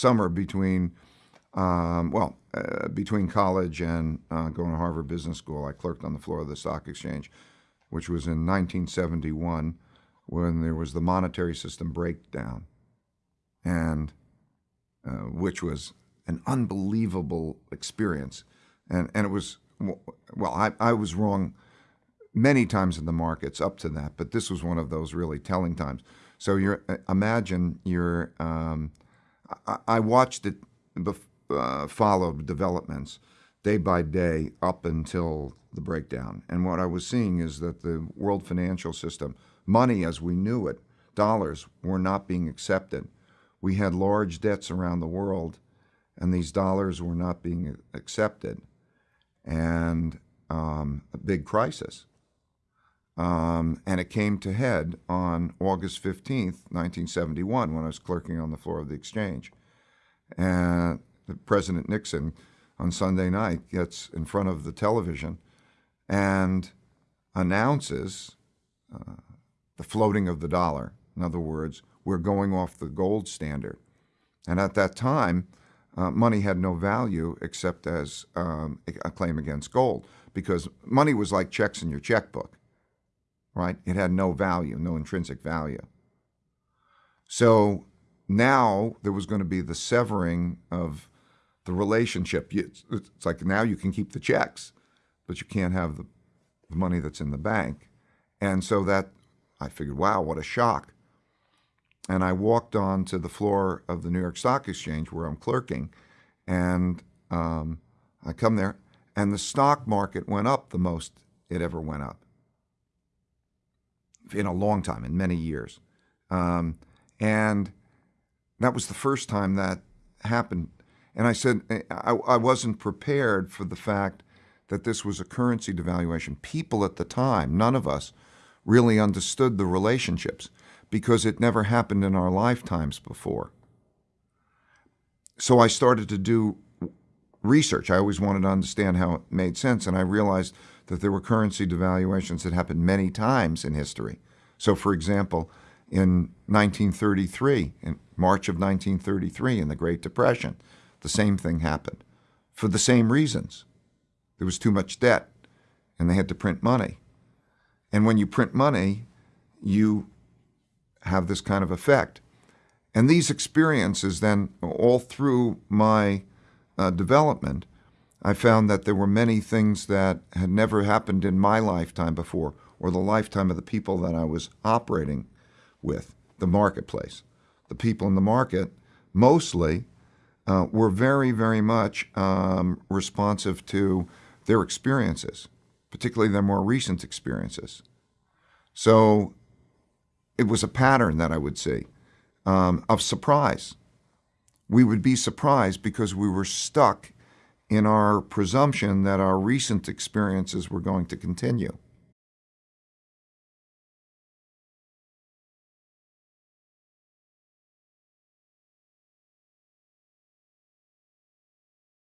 summer between, um, well, uh, between college and uh, going to Harvard Business School. I clerked on the floor of the stock exchange, which was in 1971 when there was the monetary system breakdown, and uh, which was an unbelievable experience. And, and it was, well, I, I was wrong many times in the markets up to that, but this was one of those really telling times. So you're uh, imagine you're. Um, I, watched it, uh, followed developments day by day up until the breakdown, and what I was seeing is that the world financial system, money as we knew it, dollars were not being accepted. We had large debts around the world, and these dollars were not being accepted, and um, a big crisis. Um, and it came to head on August 15th, 1971, when I was clerking on the floor of the exchange. And President Nixon on Sunday night gets in front of the television and announces uh, the floating of the dollar. In other words, we're going off the gold standard. And at that time, uh, money had no value except as um, a claim against gold because money was like checks in your checkbook right? It had no value, no intrinsic value. So now there was going to be the severing of the relationship. It's like now you can keep the checks, but you can't have the, money that's in the bank. And so that, I figured, wow, what a shock. And I walked on to the floor of the New York Stock Exchange where I'm clerking, and um, I come there, and the stock market went up the most it ever went up in a long time, in many years. Um, and that was the first time that happened. And I said, I, I wasn't prepared for the fact that this was a currency devaluation. People at the time, none of us, really understood the relationships because it never happened in our lifetimes before. So I started to do research. I always wanted to understand how it made sense, and I realized that there were currency devaluations that happened many times in history. So, for example, in 1933, in March of 1933, in the Great Depression, the same thing happened for the same reasons. There was too much debt, and they had to print money. And when you print money, you have this kind of effect. And these experiences then, all through my uh, development, I found that there were many things that had never happened in my lifetime before or the lifetime of the people that I was operating with, the marketplace. The people in the market mostly uh, were very, very much um, responsive to their experiences, particularly their more recent experiences. So it was a pattern that I would see um, of surprise. We would be surprised because we were stuck in our presumption that our recent experiences were going to continue.